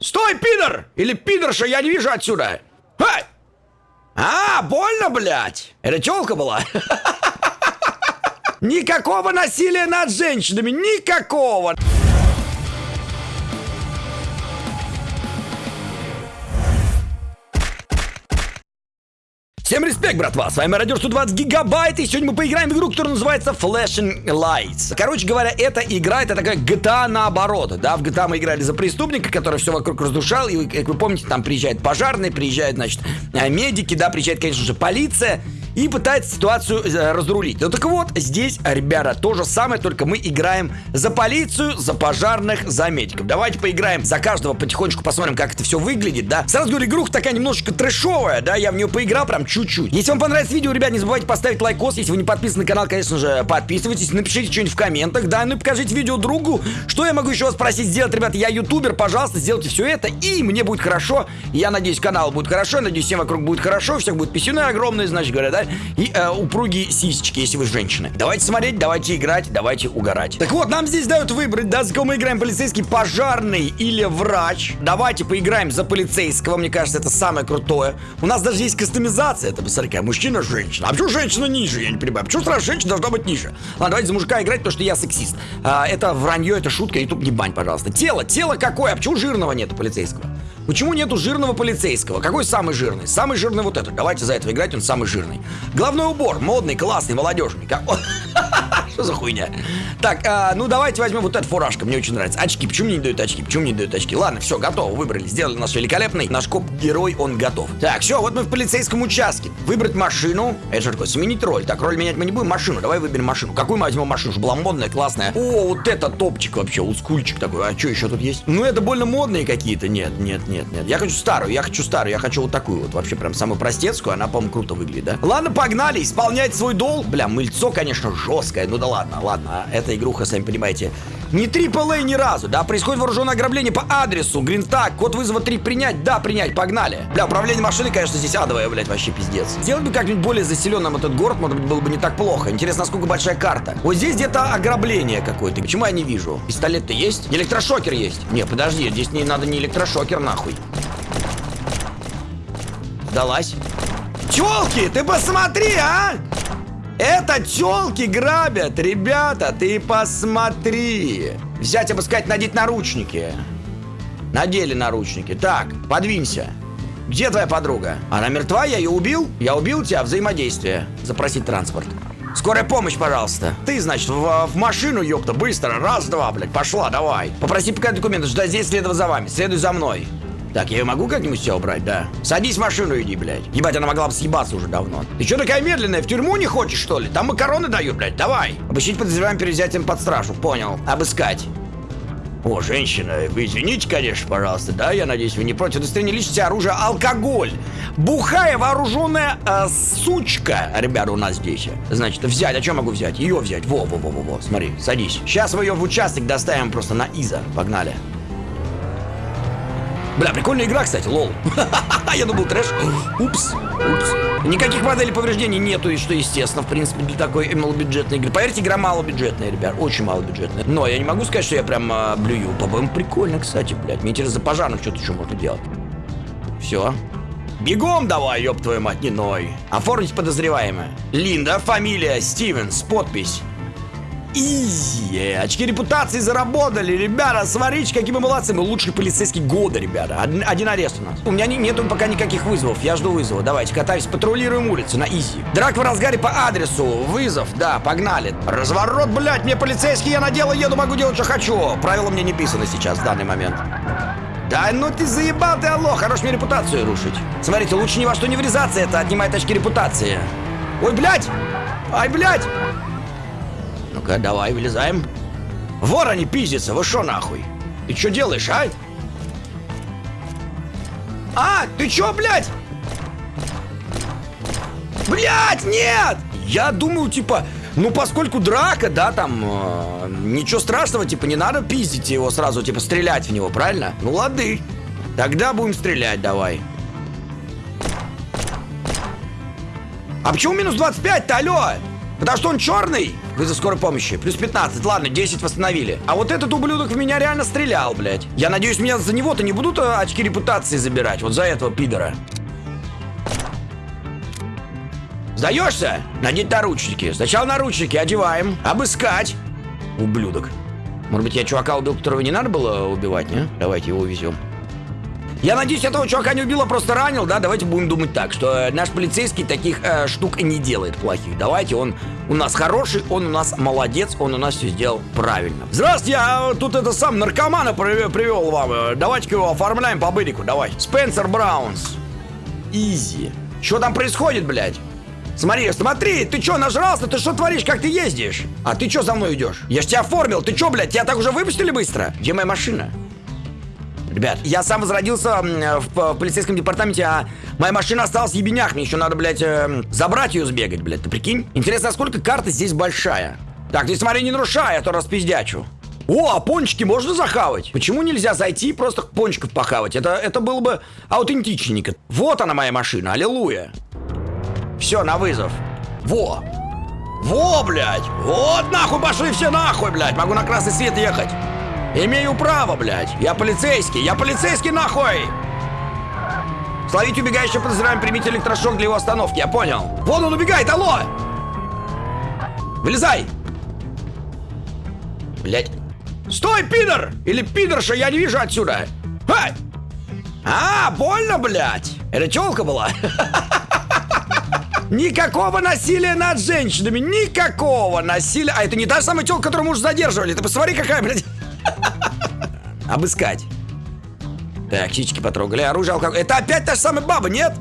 Стой, пидор! Или пидорша, я не вижу отсюда! Эй! А, больно, блядь! Это челка была? Никакого насилия над женщинами, никакого! Респект, братва! С вами Радио 120 Гигабайт, и сегодня мы поиграем в игру, которая называется Flashing Lights. Короче говоря, эта игра, это такая GTA наоборот, да? В GTA мы играли за преступника, который все вокруг разрушал, и, как вы помните, там приезжают пожарные, приезжают, значит, э, медики, да, приезжает, конечно же, полиция, и пытается ситуацию э, разрулить. Ну так вот, здесь, ребята, то же самое, только мы играем за полицию, за пожарных, за медиков. Давайте поиграем за каждого потихонечку, посмотрим, как это все выглядит, да. Сразу говорю, игруха такая немножечко трэшовая, да, я в нее поиграл прям чуть-чуть. Если вам понравится видео, ребят, не забывайте поставить лайкос. Если вы не подписаны на канал, конечно же, подписывайтесь, напишите что-нибудь в комментах, да, ну и покажите видео другу. Что я могу еще вас просить сделать, ребята? Я ютубер, пожалуйста, сделайте все это, и мне будет хорошо. Я надеюсь, канал будет хорошо, надеюсь, всем вокруг будет хорошо, всех будет писюны огромные, значит говоря, да и э, упругие сисечки, если вы женщины. Давайте смотреть, давайте играть, давайте угорать. Так вот, нам здесь дают выбрать, да, за кого мы играем, полицейский, пожарный или врач. Давайте поиграем за полицейского, мне кажется, это самое крутое. У нас даже есть кастомизация, это, посмотри, мужчина, женщина. А почему женщина ниже, я не понимаю. Почему сразу женщина должна быть ниже? Ладно, давайте за мужика играть, потому что я сексист. А, это вранье, это шутка, ютуб не бань, пожалуйста. Тело, тело какое? А почему жирного нету полицейского? Почему нету жирного полицейского? Какой самый жирный? Самый жирный вот этот. Давайте за этого играть, он самый жирный. Главный убор, модный, классный, молодежный. Что за хуйня? Так, а, ну давайте возьмем вот эту фуражку, мне очень нравится. Очки, почему мне не дают очки? Почему мне не дают очки? Ладно, все, готово, выбрали, сделали наш великолепный. Наш коп-герой, он готов. Так, все, вот мы в полицейском участке. Выбрать машину. Это что такое? Сменить роль. Так, роль менять мы не будем. Машину, давай выберем машину. Какую мы возьмем машину? Чтобы была модная, классная. О, вот это топчик вообще, ускульчик такой. А что еще тут есть? Ну, это больно модные какие-то. Нет, нет, нет, нет. Я хочу старую, я хочу старую, я хочу вот такую вот. Вообще прям самую простецкую, она, по-моему, круто выглядит, да? Ладно, погнали, исполнять свой долг. Бля, мыльцо, конечно, жесткое. Ну да ладно, ладно. Эта игруха, сами понимаете, не AAA ни разу, да? Происходит вооруженное ограбление по адресу. Гринтак, код вызова 3 принять, да, принять, погнали. Бля, управление машины, конечно, здесь адовое, блядь, вообще пиздец. Сделать бы как-нибудь более заселенным этот город, может быть, было бы не так плохо. Интересно, насколько большая карта. Вот здесь где-то ограбление какое-то. Почему я не вижу? Пистолет-то есть? Электрошокер есть? Не, подожди, здесь не надо не электрошокер, нахуй. Сдалась. Челки, ты посмотри, а! Это телки грабят, ребята, ты посмотри. Взять, обыскать, надеть наручники. Надели наручники. Так, подвинься. Где твоя подруга? Она мертва, я ее убил? Я убил тебя, взаимодействие. Запросить транспорт. Скорая помощь, пожалуйста. Ты, значит, в, в машину, ёпта, быстро. Раз, два, блядь, пошла, давай. Попроси показать документы, ждать здесь, следовать за вами. Следуй за мной. Так, я ее могу как-нибудь тебя убрать, да? Садись в машину иди, блядь. Ебать, она могла бы съебаться уже давно. Ты что такая медленная? В тюрьму не хочешь, что ли? Там макароны дают, блядь. Давай. Обыщить подозреваем перед взятием под стражу. Понял. Обыскать. О, женщина, вы извините, конечно, пожалуйста, да? Я надеюсь, вы не против удостоверения личности оружия алкоголь. Бухая вооруженная э, сучка, ребята, у нас здесь. Значит, взять, а что могу взять? Ее взять. Во, во, во, во, во, смотри, садись. Сейчас мы ее в участок доставим просто на Иза. Погнали. Бля, прикольная игра, кстати, лол. Я думал трэш. Упс, упс. Никаких моделей повреждений нету, и что естественно, в принципе, для такой малобюджетной игры. Поверьте, игра малобюджетная, ребят, очень малобюджетная. Но я не могу сказать, что я прям а, блюю. По-моему, прикольно, кстати, блядь. Мне интересно, за пожарных что-то еще можно делать. Все. Бегом давай, ёб твою мать, не ной. Оформить подозреваемое. Линда, фамилия, Стивенс, подпись. Изи. Очки репутации заработали, ребята. Смотрите, какие мы молодцы. Мы лучший полицейский года, ребята. Один, один арест у нас. У меня не, нету пока никаких вызовов. Я жду вызова. Давайте, катаюсь, патрулируем улицу на изи. Драк в разгаре по адресу. Вызов, да, погнали. Разворот, блядь, мне полицейский, я на дело еду, могу делать, что хочу. Правила мне не писаны сейчас, в данный момент. Да ну ты заебал ты, алло, хорош мне репутацию рушить. Смотрите, лучше ни во что не врезаться, это отнимает очки репутации. Ой, блядь! Ай, блядь! Ну-ка, давай, вылезаем. Вор они пиздятся, вы шо нахуй? Ты что делаешь, а? А, ты чё, блядь? Блядь, нет! Я думаю, типа, ну, поскольку драка, да, там, э, ничего страшного, типа, не надо пиздить его сразу, типа, стрелять в него, правильно? Ну, лады. Тогда будем стрелять, давай. А почему минус 25-то, алло? Потому что он черный? Вызов скорой помощи. Плюс 15. Ладно, 10 восстановили. А вот этот ублюдок в меня реально стрелял, блядь. Я надеюсь, меня за него-то не будут э, очки репутации забирать. Вот за этого пидора. Сдаешься? Надеть наручники. Сначала наручники одеваем. Обыскать. Ублюдок. Может быть, я чувака убил, которого не надо было убивать, не? Давайте его увезем. Я надеюсь, этого чувака не убил, а просто ранил, да? Давайте будем думать так, что э, наш полицейский таких э, штук не делает плохих. Давайте, он у нас хороший, он у нас молодец, он у нас все сделал правильно. Здравствуйте, я тут это сам наркомана привел, привел вам. Э, давайте-ка его оформляем по бырику, давай. Спенсер Браунс. Изи. Что там происходит, блядь? Смотри, смотри, ты чё нажрался? Ты что творишь? Как ты ездишь? А ты чё за мной идешь? Я ж тебя оформил. Ты чё, блядь, тебя так уже выпустили быстро? Где моя машина? Ребят, я сам возродился в, полицейском департаменте, а моя машина осталась в ебенях. Мне еще надо, блядь, э, забрать ее сбегать, блядь. Ты прикинь? Интересно, сколько карта здесь большая? Так, ты смотри, не нарушай, а то распиздячу. О, а пончики можно захавать? Почему нельзя зайти и просто пончиков похавать? Это, это было бы аутентичненько. Вот она моя машина, аллилуйя. Все, на вызов. Во! Во, блядь! Вот нахуй пошли все нахуй, блядь! Могу на красный свет ехать. Имею право, блядь. Я полицейский. Я полицейский, нахуй! Словить убегающего подозреваем, примите электрошок для его остановки. Я понял. Вон он убегает, алло! Вылезай! Блядь. Стой, пидор! Или пидорша, я не вижу отсюда. Эй! А, больно, блядь. Это челка была? Никакого насилия над женщинами, никакого насилия. А это не та самая телка, которую уже задерживали. Ты посмотри, какая, блядь. Обыскать. Так, чички потрогали, оружие, алкоголь. Это опять та же самая баба, нет?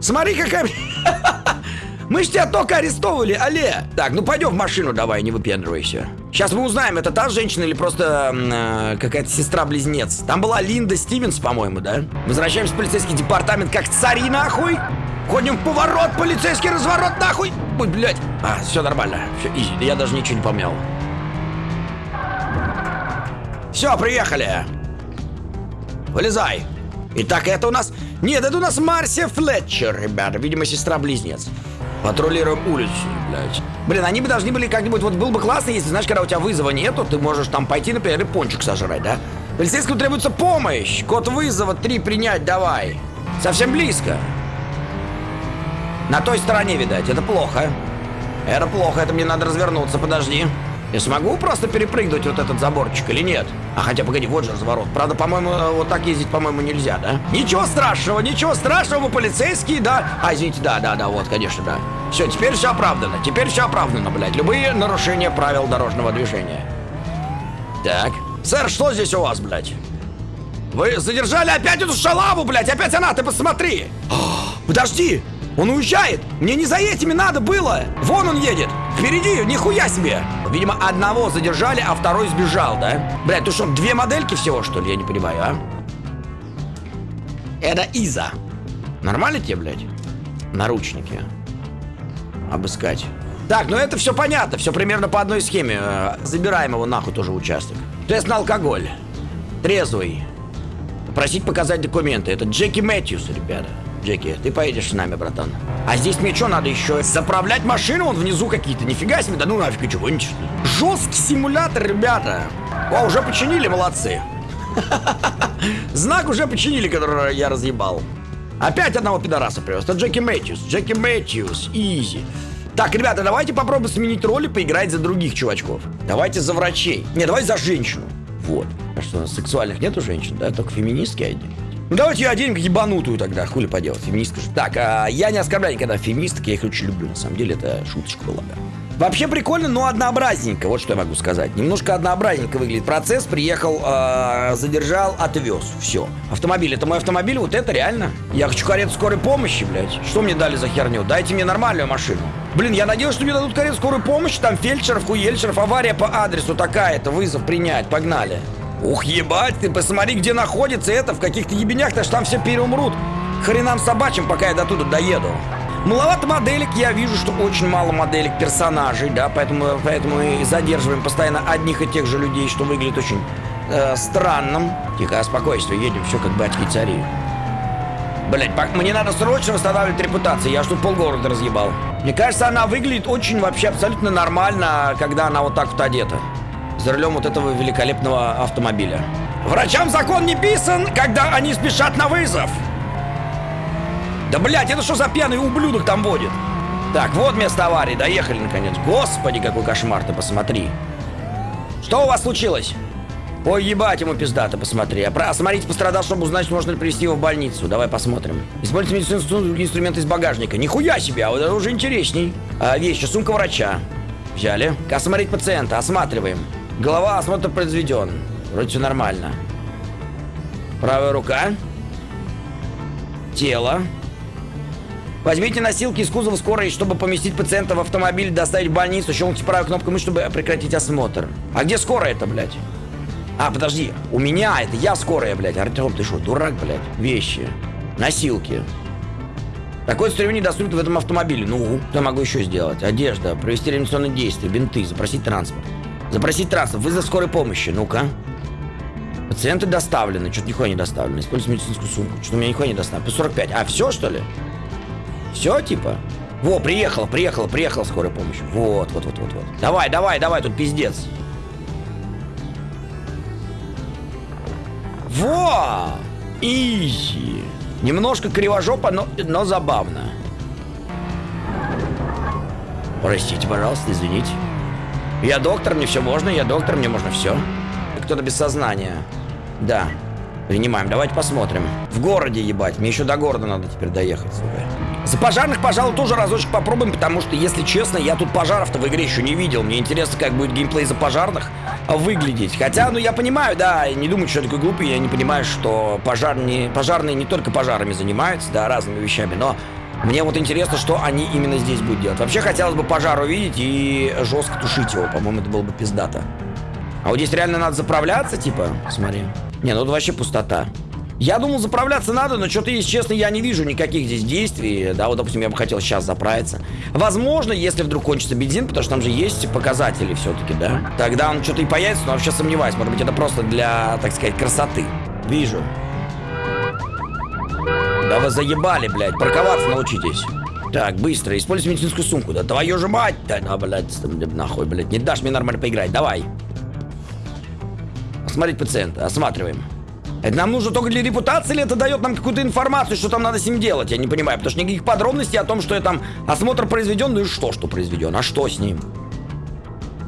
Смотри, какая... Мы ж тебя только арестовывали, алле. Так, ну пойдем в машину давай, не выпендривайся. Сейчас мы узнаем, это та женщина или просто э, какая-то сестра-близнец. Там была Линда Стивенс, по-моему, да? Возвращаемся в полицейский департамент как цари, нахуй. Ходим в поворот, полицейский разворот, нахуй. Ой, блядь. А, все нормально. Все, изи, я даже ничего не помял. Все, приехали. Вылезай. Итак, это у нас... Нет, это у нас Марсия Флетчер, ребята. Видимо, сестра-близнец. Патрулируем улицу, блядь. Блин, они бы должны были как-нибудь... Вот было бы классно, если, знаешь, когда у тебя вызова нету, ты можешь там пойти, например, и пончик сожрать, да? Полицейскому требуется помощь. Код вызова 3 принять, давай. Совсем близко. На той стороне, видать. Это плохо. Это плохо, это мне надо развернуться, подожди. Я смогу просто перепрыгнуть вот этот заборчик или нет? А хотя, погоди, вот же разворот. Правда, по-моему, э, вот так ездить, по-моему, нельзя, да? Ничего страшного, ничего страшного, мы полицейские, да? А, извините, да, да, да, вот, конечно, да. Все, теперь все оправдано, теперь все оправдано, блядь. Любые нарушения правил дорожного движения. Так. Сэр, что здесь у вас, блядь? Вы задержали опять эту шалаву, блядь, опять она, ты посмотри. О, подожди, он уезжает! Мне не за этими надо было! Вон он едет! Впереди! Нихуя себе! Видимо, одного задержали, а второй сбежал, да? Блядь, ты что, две модельки всего, что ли? Я не понимаю, а? Это Иза. Нормально тебе, блядь? Наручники. Обыскать. Так, ну это все понятно, все примерно по одной схеме. Э, забираем его нахуй тоже участок. Тест на алкоголь. Трезвый. Просить показать документы. Это Джеки Мэтьюс, ребята. Джеки, ты поедешь с нами, братан. А здесь мне что надо еще? Заправлять машину? Вон внизу какие-то. Нифига себе, да ну нафиг, чего нибудь Жесткий симулятор, ребята. О, уже починили, молодцы. Знак уже починили, который я разъебал. Опять одного пидораса привез. Это Джеки Мэтьюс. Джеки Мэтьюс. Изи. Так, ребята, давайте попробуем сменить роли, поиграть за других чувачков. Давайте за врачей. Не, давай за женщину. Вот. А что, сексуальных нету женщин, да? Только феминистки одни. Ну давайте ее оденем ебанутую тогда, хули поделать, феминистка же. Так, а, я не оскорбляю никогда феминисток, я их очень люблю, на самом деле это шуточка была. Вообще прикольно, но однообразненько, вот что я могу сказать. Немножко однообразненько выглядит процесс. Приехал, э, задержал, отвез. Все. Автомобиль, это мой автомобиль, вот это реально. Я хочу карету скорой помощи, блядь. Что мне дали за херню? Дайте мне нормальную машину. Блин, я надеюсь, что мне дадут карету скорой помощи. Там фельдшеров, хуельшеров, авария по адресу такая-то. Вызов принять, погнали. Ух, ебать, ты посмотри, где находится это, в каких-то ебенях-то, там все переумрут. Хренам собачьим, пока я до туда доеду. Маловато моделек, я вижу, что очень мало моделек персонажей, да, поэтому, поэтому мы задерживаем постоянно одних и тех же людей, что выглядит очень э, странным. Тихо, спокойствие, едем, все как батьки цари. Блять, мне надо срочно восстанавливать репутацию. Я ж тут полгорода разъебал. Мне кажется, она выглядит очень вообще абсолютно нормально, когда она вот так вот одета. За рулем вот этого великолепного автомобиля. Врачам закон не писан, когда они спешат на вызов. Да, блядь, это что за пьяный ублюдок там водит? Так, вот место аварии, доехали наконец. Господи, какой кошмар, ты посмотри. Что у вас случилось? Ой, ебать ему пиздато, посмотри. А смотрите, пострадал, чтобы узнать, можно ли привезти его в больницу. Давай посмотрим. Используйте медицинские инструменты из багажника. Нихуя себе, а вот это уже интересней. А, вещи, сумка врача. Взяли. Осмотреть пациента, осматриваем. Голова, осмотр произведен. Вроде все нормально. Правая рука. Тело. Возьмите носилки из кузова скорой, чтобы поместить пациента в автомобиль, доставить в больницу. Щелкните правой кнопкой мыши, чтобы прекратить осмотр. А где скорая это, блядь? А, подожди, у меня это я скорая, блядь. Артем, ты что, дурак, блядь? Вещи. Носилки. Такое инструмент недоступен в этом автомобиле. Ну, что могу еще сделать? Одежда, провести реанимационные действия, бинты, запросить транспорт. Запросить транспорт, вызов скорой помощи. Ну-ка. Пациенты доставлены. Что-то нихуя не доставлено. Используйте медицинскую сумку. Что-то у меня нихуя не доставлено. 45. А, все, что ли? Все, типа? Во, приехала, приехала, приехала скорая помощь. Вот, вот, вот, вот, вот. Давай, давай, давай, тут пиздец. Во! Изи. Немножко кривожопо, но, но забавно. Простите, пожалуйста, извините. Я доктор, мне все можно, я доктор, мне можно все. Кто-то без сознания. Да. Принимаем. Давайте посмотрим. В городе, ебать. Мне еще до города надо теперь доехать, сука. За пожарных, пожалуй, тоже разочек попробуем, потому что, если честно, я тут пожаров-то в игре еще не видел. Мне интересно, как будет геймплей за пожарных выглядеть. Хотя, ну, я понимаю, да, не думаю, что я такой глупый, я не понимаю, что пожар не, пожарные не только пожарами занимаются, да, разными вещами, но мне вот интересно, что они именно здесь будут делать. Вообще, хотелось бы пожар увидеть и жестко тушить его, по-моему, это было бы пиздато. А вот здесь реально надо заправляться, типа, смотри. Не, ну тут вообще пустота. Я думал, заправляться надо, но что-то, если честно, я не вижу никаких здесь действий. Да, вот, допустим, я бы хотел сейчас заправиться. Возможно, если вдруг кончится бензин, потому что там же есть показатели все-таки, да? Тогда он что-то и появится, но вообще сомневаюсь. Может быть, это просто для, так сказать, красоты. Вижу. Да вы заебали, блядь. Парковаться научитесь. Так, быстро. Используй медицинскую сумку. Да твою же мать! Да, да блядь, нахуй, блядь. Не дашь мне нормально поиграть. Давай. Осмотреть пациента. Осматриваем. Это нам нужно только для репутации, или это дает нам какую-то информацию, что там надо с ним делать? Я не понимаю, потому что никаких подробностей о том, что я там осмотр произведен, ну и что, что произведен, а что с ним?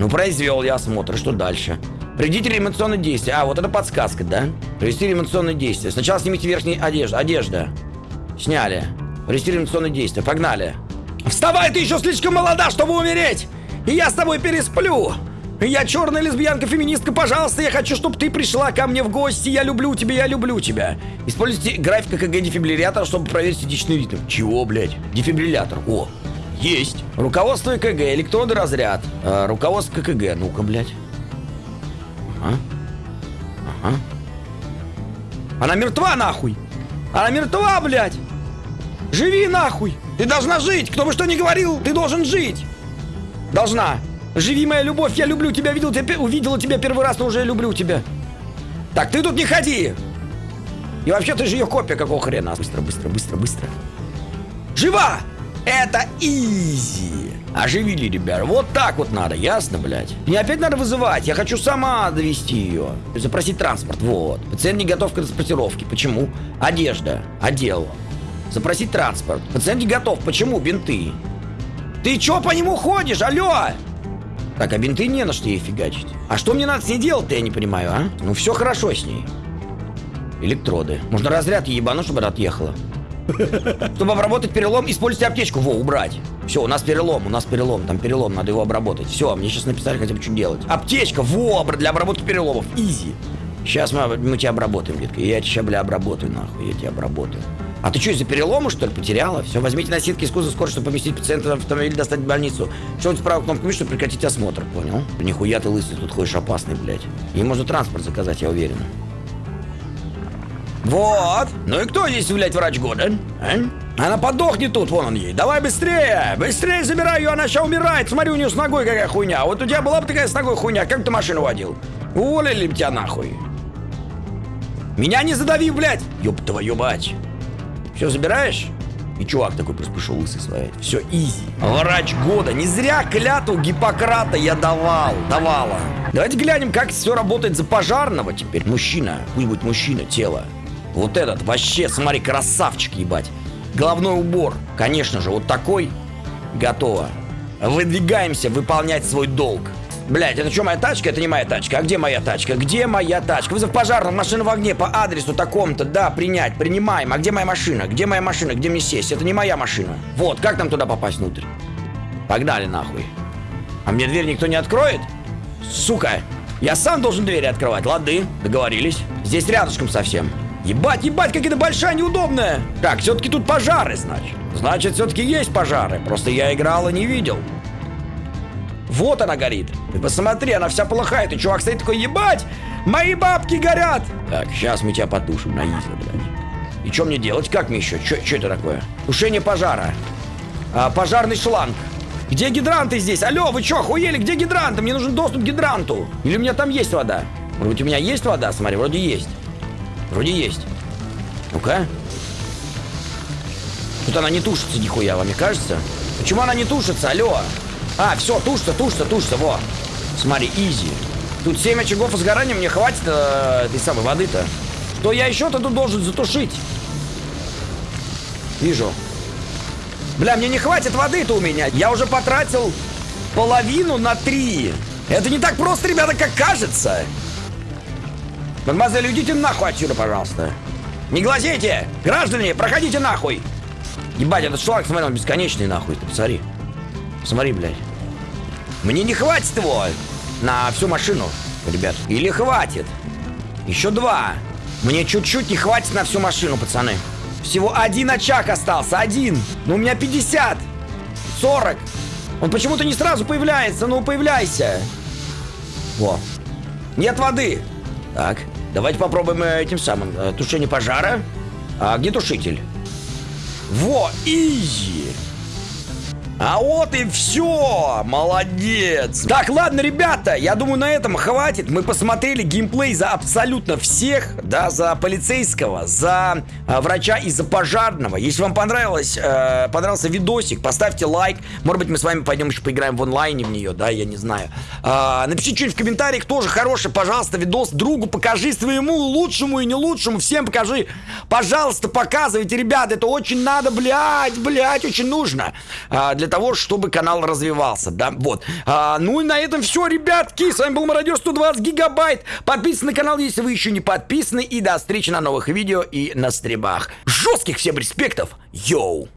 Ну, произвел я осмотр, что дальше? Приведите реанимационные действия. А, вот это подсказка, да? Провести реанимационные действия. Сначала снимите верхнюю одежду. Одежда. Сняли. Провести реанимационные действия. Погнали. Вставай, ты еще слишком молода, чтобы умереть! И я с тобой пересплю! Я черная лесбиянка-феминистка, пожалуйста, я хочу, чтобы ты пришла ко мне в гости. Я люблю тебя, я люблю тебя. Используйте график КГ дефибриллятора, чтобы проверить сердечный ритм. Чего, блядь? Дефибриллятор. О, есть. Руководство КГ, электронный разряд. А, руководство КГ. Ну-ка, блядь. Ага. Ага. Она мертва, нахуй. Она мертва, блядь. Живи, нахуй. Ты должна жить. Кто бы что ни говорил, ты должен жить. Должна. Живи, моя любовь, я люблю тебя, видел тебя, увидела тебя первый раз, но уже люблю тебя. Так, ты тут не ходи! И вообще, ты же ее копия, какого хрена? Быстро, быстро, быстро, быстро. Жива! Это изи! Оживили, ребят. Вот так вот надо, ясно, блядь? Мне опять надо вызывать. Я хочу сама довести ее. Запросить транспорт. Вот. Пациент не готов к транспортировке. Почему? Одежда. Одел. Запросить транспорт. Пациент не готов. Почему? Бинты. Ты чё по нему ходишь? Алло! Так, а бинты не на что ей фигачить. А что мне надо с ней делать-то, я не понимаю, а? Ну, все хорошо с ней. Электроды. Можно разряд ебану, чтобы отъехала. Чтобы обработать перелом, используйте аптечку. Во, убрать. Все, у нас перелом, у нас перелом, там перелом, надо его обработать. Все, мне сейчас написали хотя бы, что делать. Аптечка, во, для обработки переломов. Изи. Сейчас мы, мы тебя обработаем, детка. Я тебя, бля, обработаю, нахуй, я тебя обработаю. А ты что, из-за перелома, что ли, потеряла? Все, возьмите носилки из кузова скорой, чтобы поместить пациента в автомобиль достать в больницу. Щелкните правую кнопку мыши, чтобы прекратить осмотр, понял? Нихуя ты лысый, тут ходишь опасный, блядь. И можно транспорт заказать, я уверен. Вот. Ну и кто здесь, блядь, врач года? А? Она подохнет тут, вон он ей. Давай быстрее! Быстрее забирай ее, она сейчас умирает. Смотри, у нее с ногой какая хуйня. Вот у тебя была бы такая с ногой хуйня, как ты машину водил? Уволили тебя нахуй. Меня не задави, блядь! Ёб твою мать! Все, забираешь? И чувак такой просто пришел лысый своей. Все, изи. Врач года. Не зря клятву Гиппократа я давал. Давала. Давайте глянем, как все работает за пожарного теперь. Мужчина. Пусть будет мужчина, тело. Вот этот вообще, смотри, красавчик, ебать. Головной убор. Конечно же, вот такой. Готово. Выдвигаемся выполнять свой долг. Блять, это что, моя тачка? Это не моя тачка. А где моя тачка? Где моя тачка? Вызов пожарного, машина в огне по адресу такому-то. Да, принять, принимаем. А где моя машина? Где моя машина? Где мне сесть? Это не моя машина. Вот, как нам туда попасть внутрь? Погнали нахуй. А мне дверь никто не откроет? Сука, я сам должен двери открывать. Лады, договорились. Здесь рядышком совсем. Ебать, ебать, как это большая неудобная. Так, все-таки тут пожары, значит. Значит, все-таки есть пожары. Просто я играл и не видел. Вот она горит. Ты посмотри, она вся полыхает. И чувак стоит такой, ебать, мои бабки горят. Так, сейчас мы тебя потушим на изи, блядь. И что мне делать? Как мне еще? Что это такое? Тушение пожара. А, пожарный шланг. Где гидранты здесь? Алло, вы что, охуели? Где гидранты? Мне нужен доступ к гидранту. Или у меня там есть вода? Может быть, у меня есть вода? Смотри, вроде есть. Вроде есть. Ну-ка. Тут она не тушится нихуя, вам не кажется? Почему она не тушится? Алло. А, все, тушится, тушится, тушится, во. Смотри, изи. Тут 7 очагов сгорания, мне хватит э, этой самой воды-то. Что я еще-то тут должен затушить? Вижу. Бля, мне не хватит воды-то у меня. Я уже потратил половину на три. Это не так просто, ребята, как кажется. Мадемуазель, уйдите нахуй отсюда, пожалуйста. Не глазейте! Граждане, проходите нахуй! Ебать, этот шланг, смотри, он бесконечный нахуй. Ты посмотри. Посмотри, блядь. Мне не хватит его на всю машину, ребят. Или хватит? Еще два. Мне чуть-чуть не хватит на всю машину, пацаны. Всего один очаг остался, один. Но у меня 50. 40. Он почему-то не сразу появляется. Ну, появляйся. Во. Нет воды. Так, давайте попробуем э, этим самым. Э, тушение пожара. А где тушитель? Во, изи. А вот и все! Молодец! Так, ладно, ребята, я думаю, на этом хватит. Мы посмотрели геймплей за абсолютно всех, да, за полицейского, за э, врача и за пожарного. Если вам понравилось, э, понравился видосик, поставьте лайк. Может быть, мы с вами пойдем еще поиграем в онлайне в нее, да, я не знаю. Э, напишите что-нибудь в комментариях, тоже хороший, пожалуйста, видос другу покажи своему лучшему и не лучшему, всем покажи. Пожалуйста, показывайте, ребят, это очень надо, блядь, блядь, очень нужно. Э, для того, чтобы канал развивался, да, вот. А, ну и на этом все, ребятки, с вами был Мародер 120 гигабайт. Подписывайтесь на канал, если вы еще не подписаны, и до встречи на новых видео и на стримах. Жестких всем респектов, йоу!